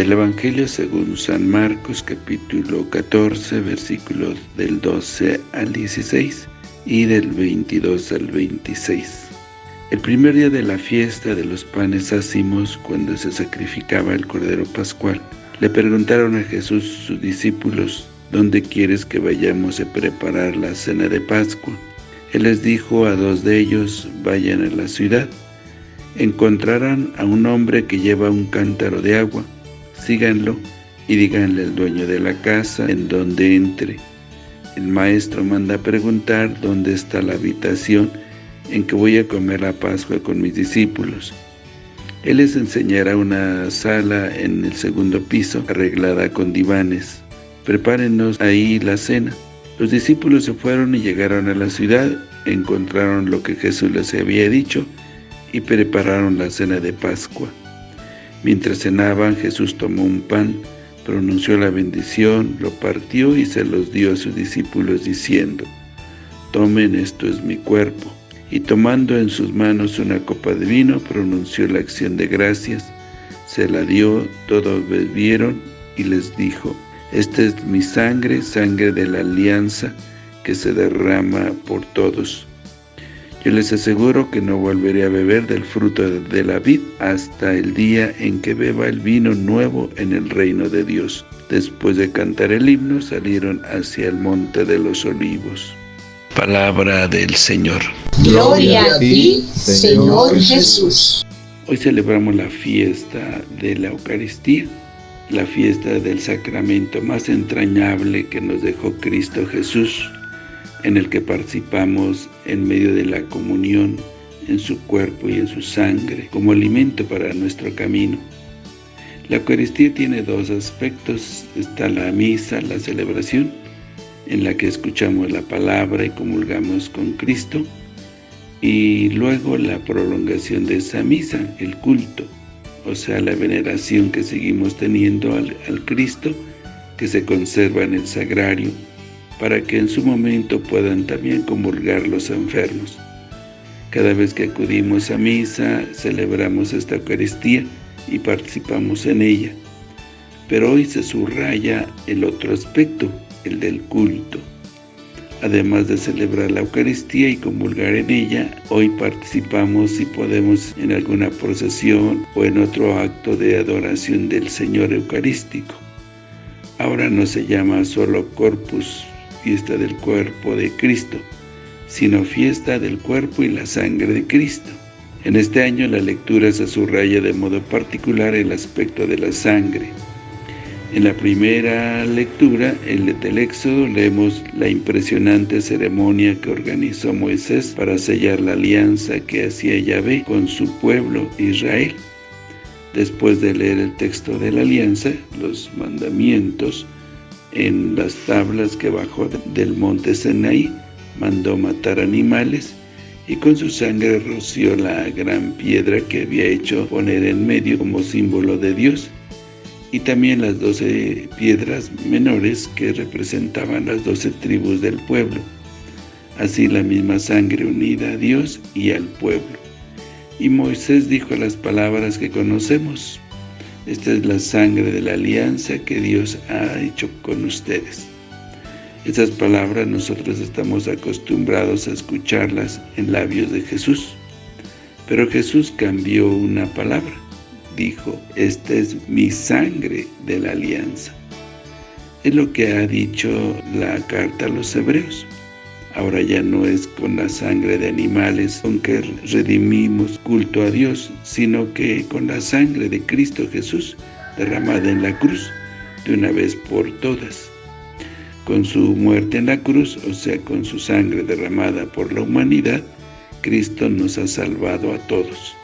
Del Evangelio según San Marcos, capítulo 14, versículos del 12 al 16 y del 22 al 26. El primer día de la fiesta de los panes ácimos, cuando se sacrificaba el Cordero Pascual, le preguntaron a Jesús sus discípulos, ¿dónde quieres que vayamos a preparar la cena de Pascua? Él les dijo a dos de ellos, vayan a la ciudad, encontrarán a un hombre que lleva un cántaro de agua, síganlo y díganle al dueño de la casa en donde entre. El maestro manda preguntar dónde está la habitación en que voy a comer la Pascua con mis discípulos. Él les enseñará una sala en el segundo piso, arreglada con divanes. Prepárenos ahí la cena. Los discípulos se fueron y llegaron a la ciudad, encontraron lo que Jesús les había dicho y prepararon la cena de Pascua. Mientras cenaban, Jesús tomó un pan, pronunció la bendición, lo partió y se los dio a sus discípulos diciendo, Tomen, esto es mi cuerpo. Y tomando en sus manos una copa de vino, pronunció la acción de gracias, se la dio, todos bebieron y les dijo, Esta es mi sangre, sangre de la alianza, que se derrama por todos. Yo les aseguro que no volveré a beber del fruto de la vid hasta el día en que beba el vino nuevo en el reino de Dios. Después de cantar el himno, salieron hacia el monte de los olivos. Palabra del Señor. Gloria a ti, Señor Jesús. Hoy celebramos la fiesta de la Eucaristía, la fiesta del sacramento más entrañable que nos dejó Cristo Jesús, en el que participamos en medio de la comunión en su cuerpo y en su sangre, como alimento para nuestro camino. La Eucaristía tiene dos aspectos, está la misa, la celebración, en la que escuchamos la palabra y comulgamos con Cristo, y luego la prolongación de esa misa, el culto, o sea, la veneración que seguimos teniendo al, al Cristo, que se conserva en el sagrario, para que en su momento puedan también comulgar los enfermos. Cada vez que acudimos a misa, celebramos esta Eucaristía y participamos en ella. Pero hoy se subraya el otro aspecto, el del culto. Además de celebrar la Eucaristía y comulgar en ella, hoy participamos si podemos en alguna procesión o en otro acto de adoración del Señor Eucarístico. Ahora no se llama solo Corpus fiesta del cuerpo de Cristo, sino fiesta del cuerpo y la sangre de Cristo. En este año la lectura se subraya de modo particular el aspecto de la sangre. En la primera lectura, el del Éxodo, leemos la impresionante ceremonia que organizó Moisés para sellar la alianza que hacía Yahvé con su pueblo Israel. Después de leer el texto de la alianza, los mandamientos, en las tablas que bajó del monte Senaí, mandó matar animales y con su sangre roció la gran piedra que había hecho poner en medio como símbolo de Dios y también las doce piedras menores que representaban las doce tribus del pueblo. Así la misma sangre unida a Dios y al pueblo. Y Moisés dijo las palabras que conocemos, esta es la sangre de la alianza que Dios ha hecho con ustedes. Estas palabras nosotros estamos acostumbrados a escucharlas en labios de Jesús. Pero Jesús cambió una palabra. Dijo, esta es mi sangre de la alianza. Es lo que ha dicho la carta a los hebreos. Ahora ya no es con la sangre de animales con que redimimos culto a Dios, sino que con la sangre de Cristo Jesús derramada en la cruz, de una vez por todas. Con su muerte en la cruz, o sea, con su sangre derramada por la humanidad, Cristo nos ha salvado a todos.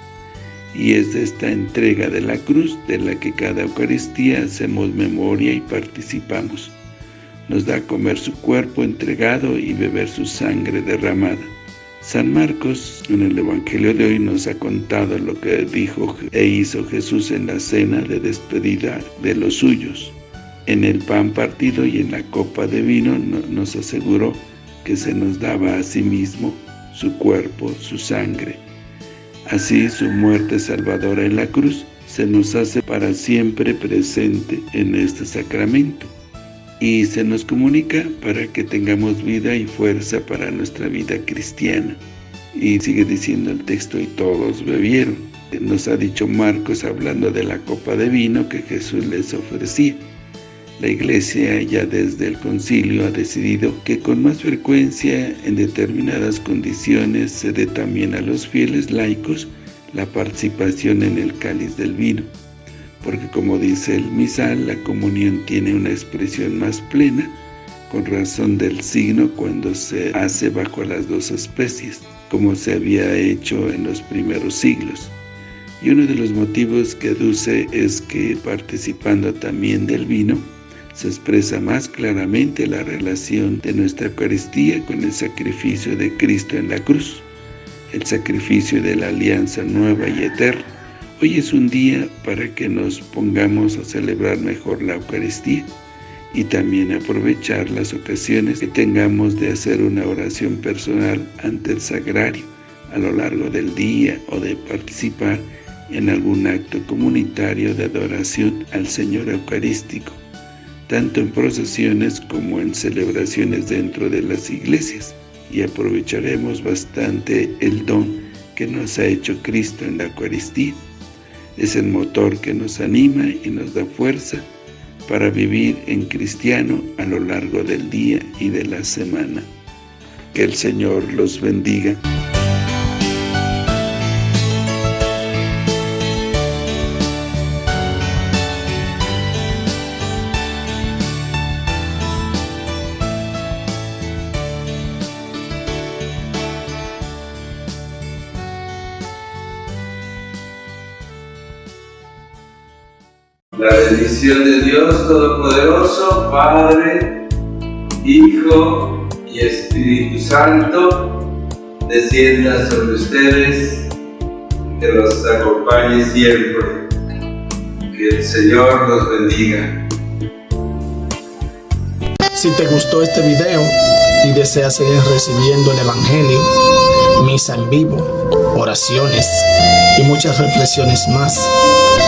Y es de esta entrega de la cruz de la que cada Eucaristía hacemos memoria y participamos nos da a comer su cuerpo entregado y beber su sangre derramada. San Marcos, en el Evangelio de hoy, nos ha contado lo que dijo e hizo Jesús en la cena de despedida de los suyos. En el pan partido y en la copa de vino nos aseguró que se nos daba a sí mismo su cuerpo, su sangre. Así su muerte salvadora en la cruz se nos hace para siempre presente en este sacramento y se nos comunica para que tengamos vida y fuerza para nuestra vida cristiana. Y sigue diciendo el texto, y todos bebieron. Nos ha dicho Marcos hablando de la copa de vino que Jesús les ofrecía. La Iglesia ya desde el concilio ha decidido que con más frecuencia en determinadas condiciones se dé también a los fieles laicos la participación en el cáliz del vino porque como dice el misal, la comunión tiene una expresión más plena, con razón del signo cuando se hace bajo las dos especies, como se había hecho en los primeros siglos. Y uno de los motivos que aduce es que participando también del vino, se expresa más claramente la relación de nuestra Eucaristía con el sacrificio de Cristo en la cruz, el sacrificio de la alianza nueva y eterna, Hoy es un día para que nos pongamos a celebrar mejor la Eucaristía y también aprovechar las ocasiones que tengamos de hacer una oración personal ante el sagrario a lo largo del día o de participar en algún acto comunitario de adoración al Señor Eucarístico, tanto en procesiones como en celebraciones dentro de las iglesias, y aprovecharemos bastante el don que nos ha hecho Cristo en la Eucaristía es el motor que nos anima y nos da fuerza para vivir en cristiano a lo largo del día y de la semana. Que el Señor los bendiga. La bendición de Dios Todopoderoso, Padre, Hijo y Espíritu Santo, descienda sobre ustedes, que los acompañe siempre. Que el Señor los bendiga. Si te gustó este video y deseas seguir recibiendo el Evangelio, misa en vivo, oraciones y muchas reflexiones más,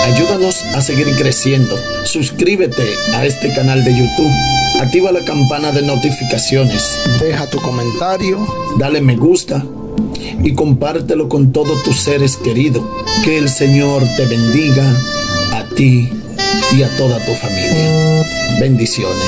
Ayúdanos a seguir creciendo. Suscríbete a este canal de YouTube. Activa la campana de notificaciones. Deja tu comentario. Dale me gusta. Y compártelo con todos tus seres queridos. Que el Señor te bendiga a ti y a toda tu familia. Bendiciones.